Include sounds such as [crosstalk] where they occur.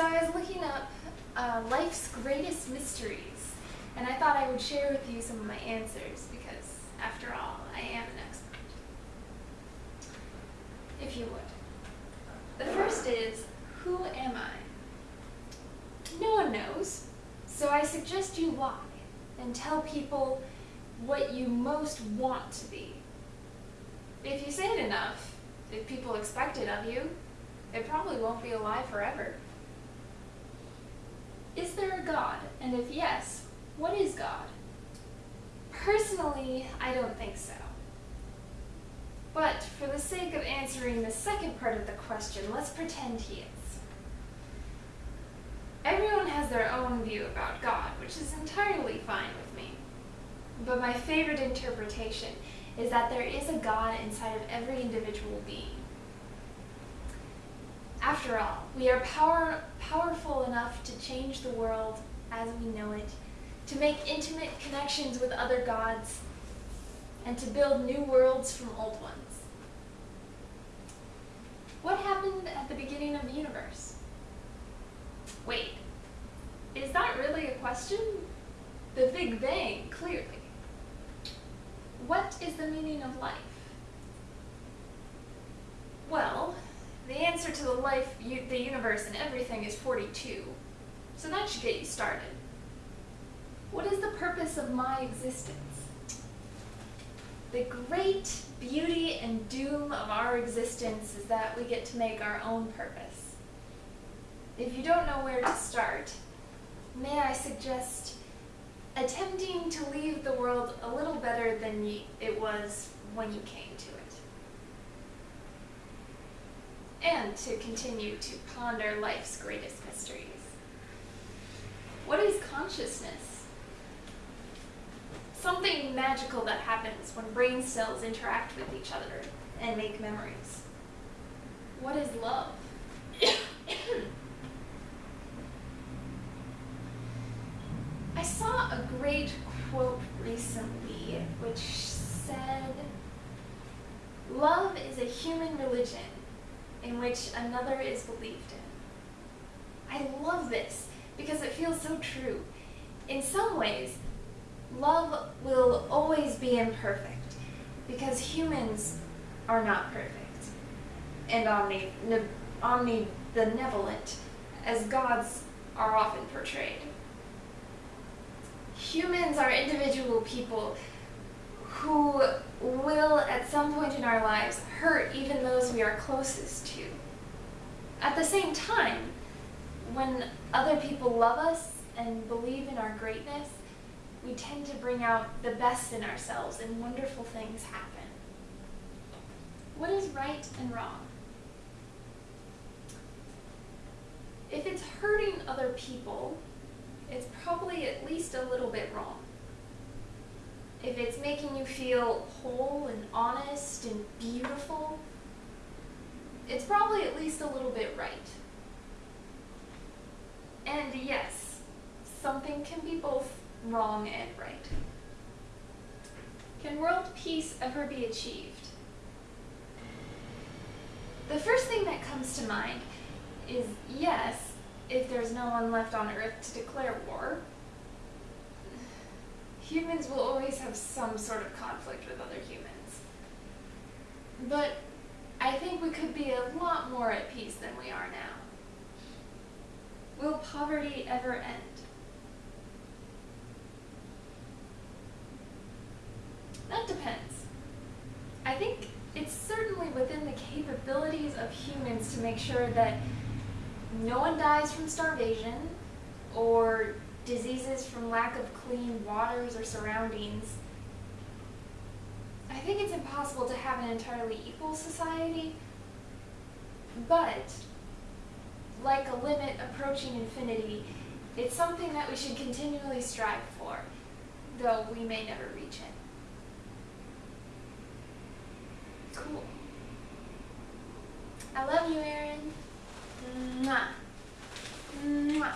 So I was looking up uh, life's greatest mysteries, and I thought I would share with you some of my answers because, after all, I am an expert. If you would. The first is, who am I? No one knows, so I suggest you lie and tell people what you most want to be. If you say it enough, if people expect it of you, it probably won't be a lie forever. Is there a God? And if yes, what is God? Personally, I don't think so. But for the sake of answering the second part of the question, let's pretend he is. Everyone has their own view about God, which is entirely fine with me. But my favorite interpretation is that there is a God inside of every individual being. After all, we are power, powerful enough to change the world as we know it, to make intimate connections with other gods, and to build new worlds from old ones. What happened at the beginning of the universe? Wait, is that really a question? The Big Bang, clearly. What is the meaning of life? Well, the answer to the life, the universe, and everything is 42. So that should get you started. What is the purpose of my existence? The great beauty and doom of our existence is that we get to make our own purpose. If you don't know where to start, may I suggest attempting to leave the world a little better than it was when you came to it. And to continue to ponder life's greatest mysteries. What is consciousness? Something magical that happens when brain cells interact with each other and make memories. What is love? [coughs] I saw a great quote recently which said, Love is a human religion in which another is believed in. I love this because it feels so true. In some ways, love will always be imperfect because humans are not perfect and omni, omnibenevolent as gods are often portrayed. Humans are individual people who will, at some point in our lives, hurt even those we are closest to. At the same time, when other people love us and believe in our greatness, we tend to bring out the best in ourselves and wonderful things happen. What is right and wrong? If it's hurting other people, it's probably at least a little bit wrong. If it's making you feel whole and honest and beautiful, it's probably at least a little bit right. And yes, something can be both wrong and right. Can world peace ever be achieved? The first thing that comes to mind is yes, if there's no one left on Earth to declare war. Humans will always have some sort of conflict with other humans. But I think we could be a lot more at peace than we are now. Will poverty ever end? That depends. I think it's certainly within the capabilities of humans to make sure that no one dies from starvation or diseases from lack of clean waters or surroundings. I think it's impossible to have an entirely equal society, but like a limit approaching infinity, it's something that we should continually strive for, though we may never reach it. Cool. I love you, Aaron. Mwah. Mwah.